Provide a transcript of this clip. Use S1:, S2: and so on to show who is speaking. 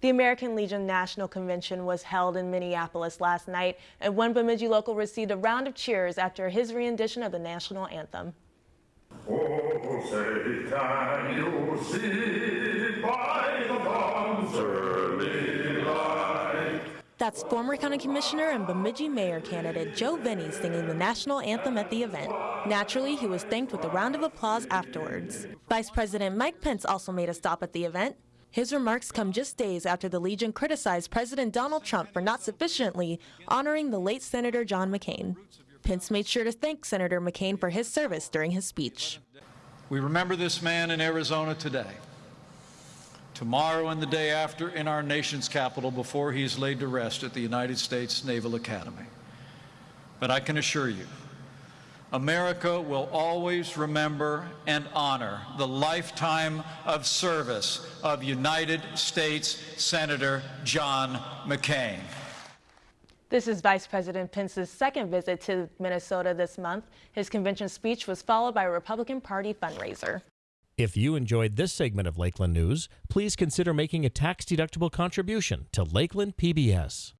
S1: The American Legion National Convention was held in Minneapolis last night, and one Bemidji local received a round of cheers after his rendition of the national anthem.
S2: Oh, say, can you see by the dawn's early light?
S1: That's former county commissioner and Bemidji mayor candidate Joe Vene singing the national anthem at the event. Naturally, he was thanked with a round of applause afterwards. Vice President Mike Pence also made a stop at the event. His remarks come just days after the Legion criticized President Donald Trump for not sufficiently honoring the late Senator John McCain. Pence made sure to thank Senator McCain for his service during his speech.
S3: We remember this man in Arizona today, tomorrow and the day after in our nation's capital before he is laid to rest at the United States Naval Academy. But I can assure you, America will always remember and honor the lifetime of service of United States Senator John McCain.
S1: This is Vice President Pence's second visit to Minnesota this month. His convention speech was followed by a Republican Party fundraiser.
S4: If you enjoyed this segment of Lakeland News, please consider making a tax-deductible contribution to Lakeland PBS.